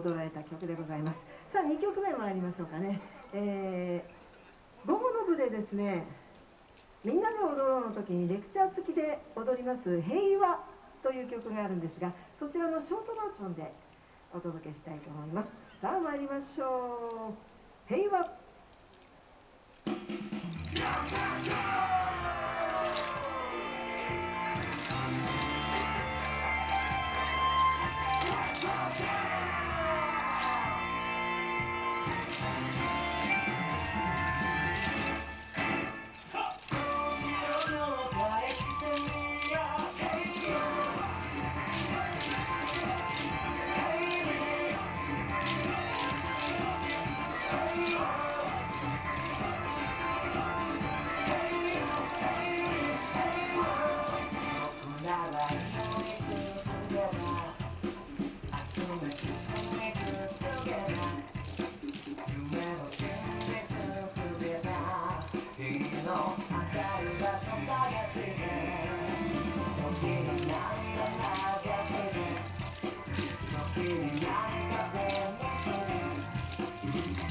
踊られた曲でございます。さあ2曲目参りましょうかね、えー、午後の部でですねみんなで踊ろうの時にレクチャー付きで踊ります「平和」という曲があるんですがそちらのショートバージョンでお届けしたいと思います。さあ参りましょう。平和。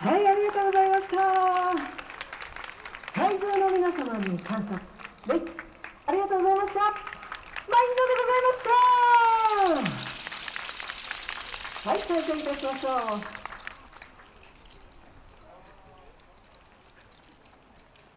はいありがとうございました。会場の皆様に感謝。はいありがとうございました。マインドでございました。はい再開いたしましょう。